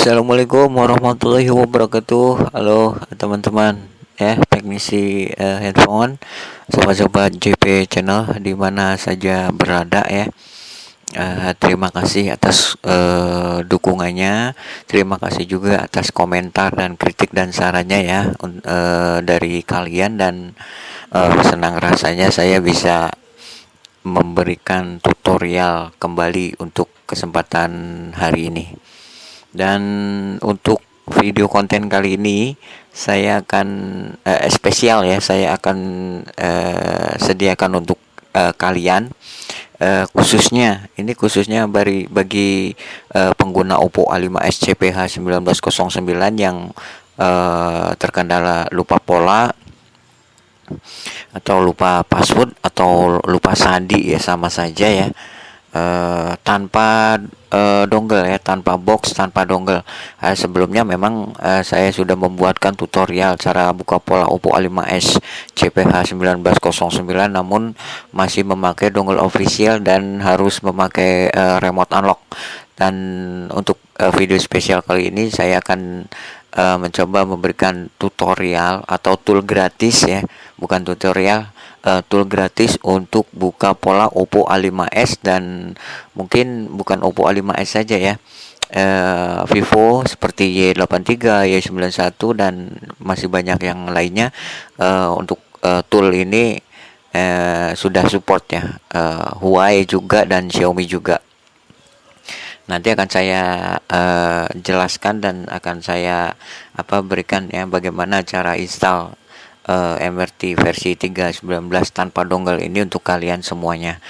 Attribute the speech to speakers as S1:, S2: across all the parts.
S1: Assalamualaikum warahmatullahi wabarakatuh. Halo teman-teman. Ya teknisi uh, handphone. Sobat-sobat JP channel di mana saja berada ya. Uh, terima kasih atas uh, dukungannya. Terima kasih juga atas komentar dan kritik dan sarannya ya uh, dari kalian. Dan uh, senang rasanya saya bisa memberikan tutorial kembali untuk kesempatan hari ini dan untuk video konten kali ini saya akan uh, spesial ya saya akan uh, sediakan untuk uh, kalian. Uh, khususnya ini khususnya bagi bagi uh, pengguna Oppo A5s CPH 1909 yang uh, terkendala lupa pola atau lupa password atau lupa sandi ya sama saja ya uh, tanpa uh, dongle ya tanpa box tanpa dongle. Uh, sebelumnya memang uh, saya sudah membuatkan tutorial cara buka pola Oppo A5s CPH 1909 namun masih memakai dongle official dan harus memakai uh, remote unlock. Dan untuk uh, video spesial kali ini saya akan uh, mencoba memberikan tutorial atau tool gratis ya bukan tutorial uh, tool gratis untuk buka pola Oppo A5s dan mungkin bukan Oppo A5s saja ya. Uh, Vivo seperti Y83, Y91 dan masih banyak yang lainnya uh, untuk uh, tool ini uh, sudah support ya. Uh, Huawei juga dan Xiaomi juga. Nanti akan saya uh, jelaskan dan akan saya apa berikan ya bagaimana cara install uh, eh, MRT versi 3.19 tanpa dongle ini untuk kalian semuanya.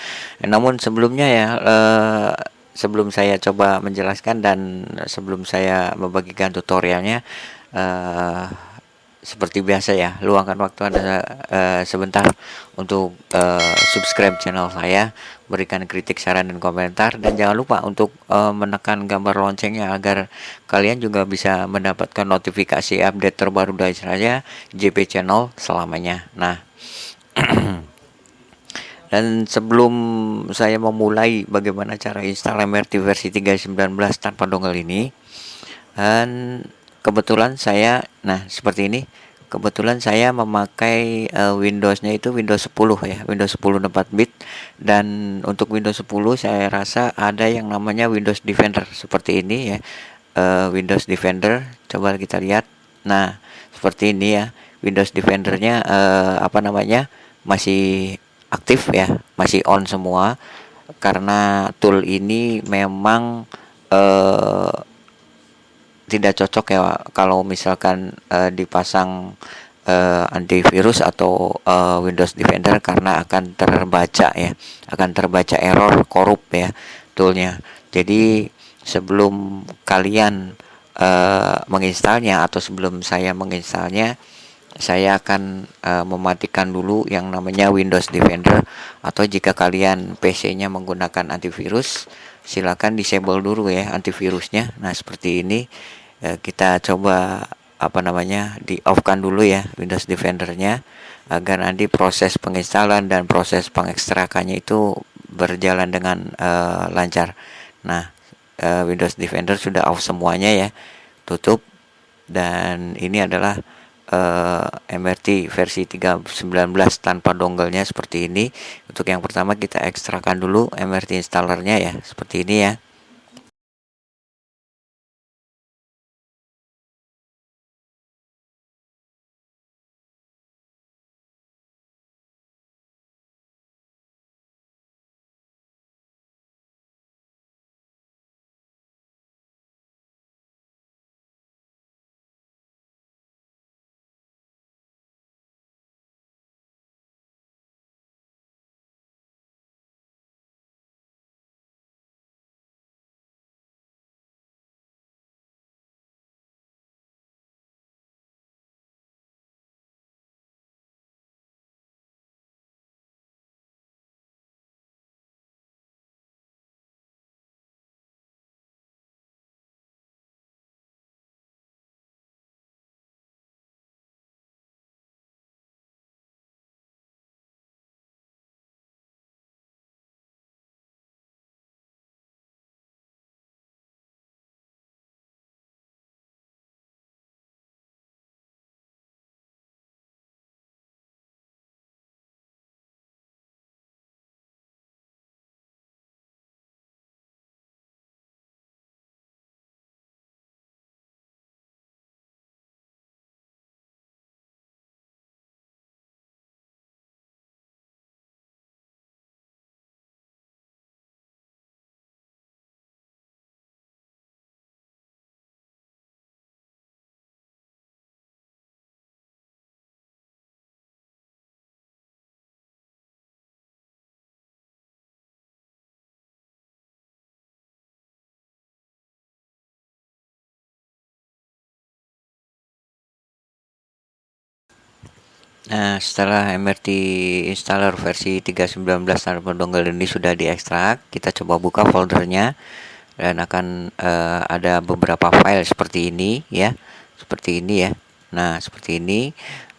S1: Namun sebelumnya ya uh, sebelum saya coba menjelaskan dan sebelum saya membagikan tutorialnya uh, seperti biasa ya luangkan waktu anda uh, sebentar untuk uh, subscribe channel saya berikan kritik saran dan komentar dan jangan lupa untuk uh, menekan gambar loncengnya agar kalian juga bisa mendapatkan notifikasi update terbaru dari saya JP channel selamanya. Nah dan sebelum saya memulai bagaimana cara install MRT versi 3.19 tanpa dongle ini dan kebetulan saya nah seperti ini. Kebetulan saya memakai uh, Windowsnya itu Windows 10 ya Windows 10 4 bit. Dan untuk Windows 10 saya rasa ada yang namanya Windows Defender seperti ini ya uh, Windows Defender. Coba kita lihat. Nah seperti ini ya Windows Defendernya uh, apa namanya masih aktif ya masih on semua. Karena tool ini memang uh, tidak cocok ya kalau misalkan uh, dipasang uh, antivirus atau uh, Windows Defender karena akan terbaca ya akan terbaca error korup ya toolnya. Jadi sebelum kalian uh, menginstalnya atau sebelum saya menginstalnya saya akan uh, mematikan dulu yang namanya Windows Defender atau jika kalian PC-nya menggunakan antivirus silakan disable dulu ya antivirusnya. Nah seperti ini ya, kita coba apa namanya di off kan dulu ya Windows Defendernya agar nanti proses penginstalan dan proses pengekstrakannya itu berjalan dengan uh, lancar. Nah uh, Windows Defender sudah off semuanya ya tutup. Dan ini adalah uh, MRT versi 3.19 tanpa dongle-nya seperti ini. Untuk yang pertama kita ekstrakan dulu MRT installernya ya seperti ini ya Nah, setelah MRT installer versi 3.19 tanpa dongle ini sudah diekstrak, kita coba buka foldernya dan akan uh, ada beberapa file seperti ini ya. Seperti ini ya. Nah, seperti ini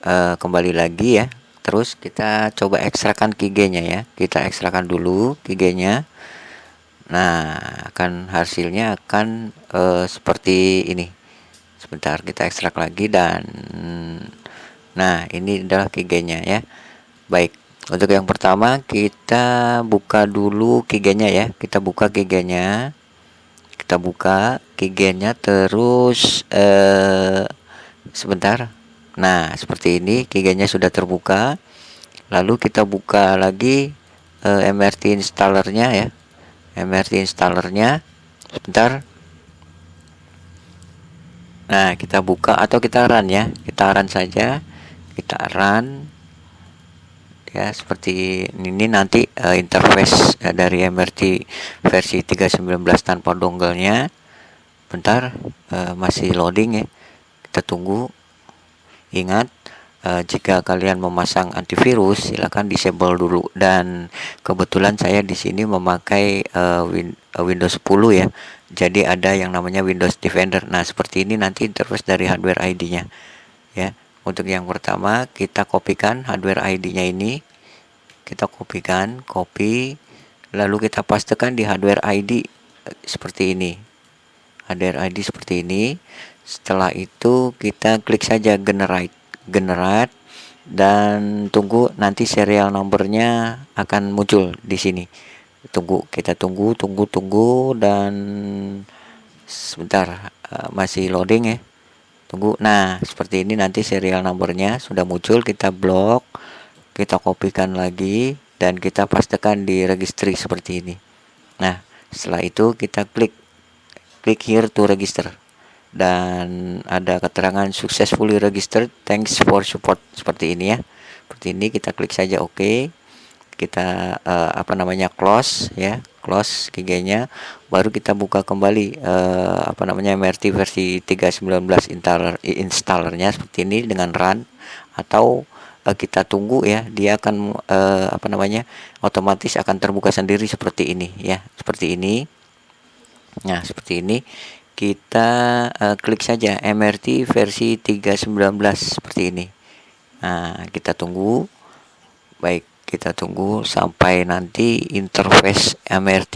S1: uh, kembali lagi ya. Terus kita coba ekstrakan keygen-nya ya. Kita ekstrakan dulu keygen-nya. Nah, akan hasilnya akan uh, seperti ini. Sebentar, kita ekstrak lagi dan Nah, ini adalah kigenya ya. Baik, untuk yang pertama kita buka dulu kigenya ya. Kita buka kigenya. Kita buka kigenya terus eh, sebentar. Nah, seperti ini kigenya sudah terbuka. Lalu kita buka lagi eh, MRT installernya ya. MRT installernya. Sebentar. Nah, kita buka atau kita run ya. Kita run saja kita run ya seperti ini nanti uh, interface uh, dari MRT versi 3.19 tanpa dongle-nya. Bentar uh, masih loading ya. Kita tunggu. Ingat uh, jika kalian memasang antivirus silahkan disable dulu. Dan kebetulan saya di sini memakai uh, win uh, Windows 10 ya. Jadi ada yang namanya Windows Defender. Nah seperti ini nanti interface dari hardware ID-nya ya untuk yang pertama kita kopikan hardware ID-nya ini. Kita kopikan copy lalu kita pastekan di hardware ID eh, seperti ini. Hardware ID seperti ini. Setelah itu kita klik saja generate generate dan tunggu nanti serial nomornya akan muncul di sini. Tunggu kita tunggu tunggu tunggu dan sebentar uh, masih loading ya tunggu. Nah seperti ini nanti serial nomornya sudah muncul kita blok kita kopikan lagi dan kita pastikan di registry seperti ini. Nah setelah itu kita klik klik here to register. Dan ada keterangan successfully registered thanks for support. Seperti ini ya. Seperti ini kita klik saja oke. Okay. kita uh, apa namanya close ya close keynya baru kita buka kembali uh, apa namanya MRT versi 3.19 installer installernya seperti ini dengan run atau uh, kita tunggu ya dia akan uh, apa namanya otomatis akan terbuka sendiri seperti ini ya seperti ini. Nah seperti ini kita uh, klik saja MRT versi 3.19 seperti ini. Nah kita tunggu. Baik kita tunggu sampai nanti interface MRT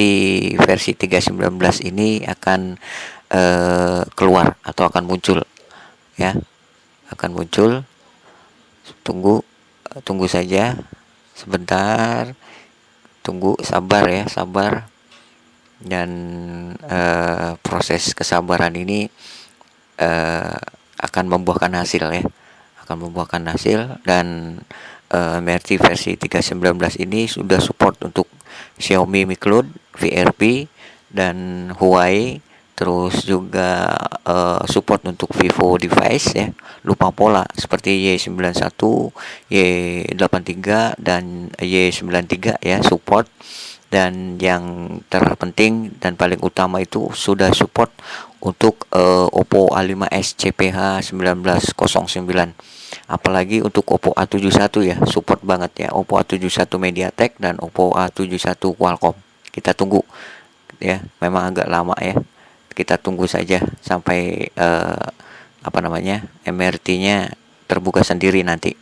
S1: versi 3.19 ini akan uh, keluar atau akan muncul ya. Akan muncul. Tunggu tunggu saja. Sebentar. Tunggu sabar ya sabar. Dan uh, proses kesabaran ini uh, akan membuahkan hasil ya. Akan membuahkan hasil dan uh, MRT versi 3.19 ini sudah support untuk Xiaomi Mi Cloud, VRP dan Huawei. Terus juga uh, support untuk Vivo device ya. Lupa pola seperti Y91 Y83 dan Y93 ya support. Dan yang terpenting dan paling utama itu sudah support untuk uh, Oppo A5s CPH 1909 apalagi untuk Oppo A71 ya support banget ya Oppo A71 MediaTek dan Oppo A71 Qualcomm. Kita tunggu ya memang agak lama ya. Kita tunggu saja sampai uh, apa namanya MRT-nya terbuka sendiri nanti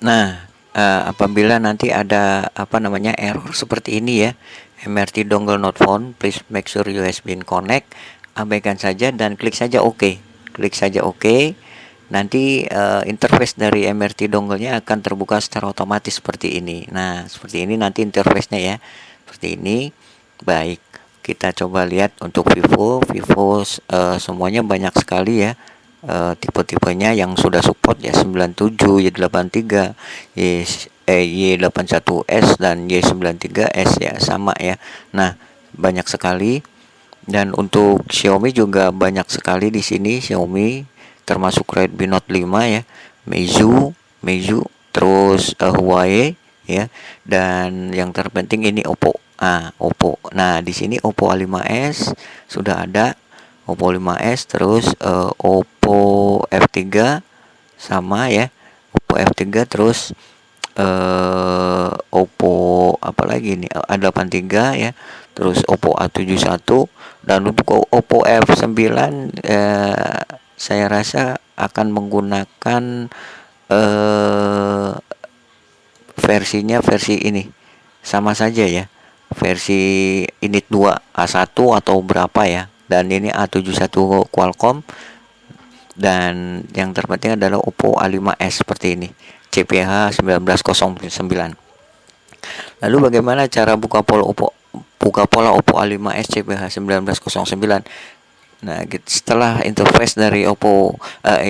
S1: Nah, uh, apabila nanti ada apa namanya error seperti ini ya, MRT dongle not found, please make sure USB connect, abaikan saja dan klik saja OK. Klik saja OK. Nanti uh, interface dari MRT dongle-nya akan terbuka secara otomatis seperti ini. Nah, seperti ini nanti interface-nya ya. Seperti ini. Baik, kita coba lihat untuk Vivo. Vivo uh, semuanya banyak sekali ya uh, tipe-tipenya yang sudah support ya 97, Y83, Y eh, Y81S dan Y93S ya sama ya. Nah, banyak sekali dan untuk Xiaomi juga banyak sekali di sini Xiaomi termasuk Redmi Note 5 ya. Meizu, Meizu terus uh, Huawei ya dan yang terpenting ini Oppo ah Oppo nah di sini Oppo A5s sudah ada Oppo 5s terus uh, Oppo F3 sama ya Oppo F3 terus uh, Oppo apalagi ini A83 ya terus Oppo A71 dan untuk Oppo F9 eh, saya rasa akan menggunakan eh, versinya versi ini sama saja ya versi init 2 A1 atau berapa ya dan ini A71 Qualcomm. Dan yang terpenting adalah Oppo A5s seperti ini. CPH 1909 lalu bagaimana cara buka pola Oppo buka pola Oppo A5s CPH 1909 Nah, setelah interface dari Oppo uh,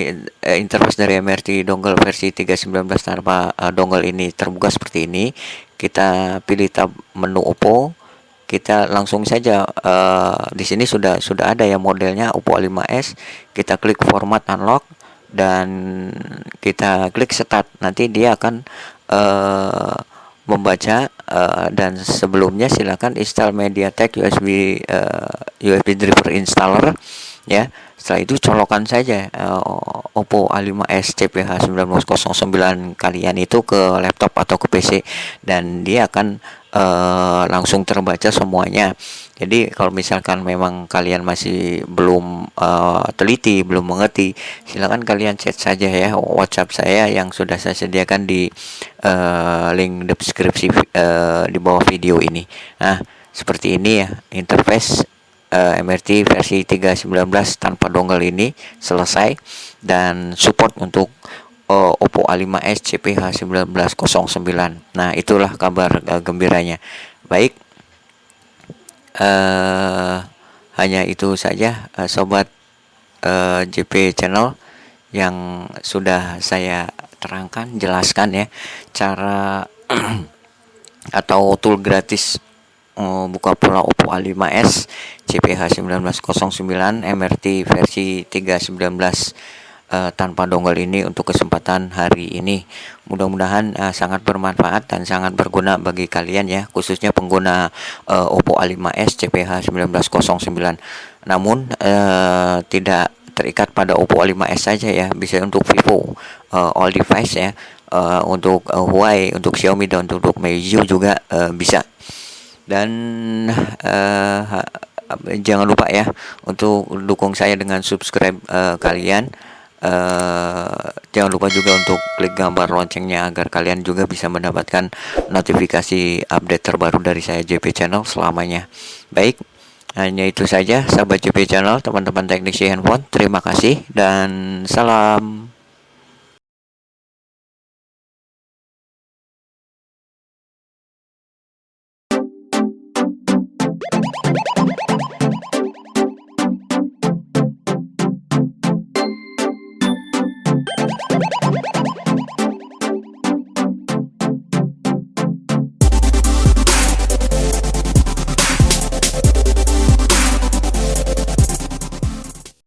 S1: interface dari MRT dongle versi 319 tanpa uh, dongle ini terbuka seperti ini, kita pilih tab menu Oppo, kita langsung saja uh, di sini sudah sudah ada ya modelnya Oppo A5s, kita klik format unlock dan kita klik start. Nanti dia akan uh, membaca uh, dan sebelumnya silakan install MediaTek USB uh, USB driver installer ya. Setelah itu colokan saja uh, Oppo A5s CPH 1909 kalian itu ke laptop atau ke PC dan dia akan uh, langsung terbaca semuanya. Jadi kalau misalkan memang kalian masih belum uh, teliti belum mengerti silahkan kalian chat saja ya WhatsApp saya yang sudah saya sediakan di uh, link deskripsi uh, di bawah video ini. Nah seperti ini ya interface uh, MRT versi 3.19 tanpa dongle ini selesai dan support untuk uh, Oppo A5s CPH 1909 nah itulah kabar uh, gembiranya. Baik. Uh, hanya itu saja uh, sobat uh, JP channel yang sudah saya terangkan jelaskan ya cara atau tool gratis buka pola Oppo A5s CPH 1909 MRT versi 319 uh, tanpa dongle ini untuk kesempatan hari ini. Mudah-mudahan uh, sangat bermanfaat dan sangat berguna bagi kalian ya, khususnya pengguna uh, Oppo A5s CPH 1909. Namun uh, tidak terikat pada Oppo A5s saja ya, bisa untuk Vivo uh, all device ya. Uh, untuk uh, Huawei, untuk Xiaomi dan untuk Meizu juga uh, bisa. Dan uh, jangan lupa ya untuk dukung saya dengan subscribe uh, kalian uh, jangan lupa juga untuk klik gambar loncengnya agar kalian juga bisa mendapatkan notifikasi update terbaru dari saya JP Channel selamanya. Baik hanya itu saja sahabat JP Channel teman-teman teknisi handphone terima kasih dan salam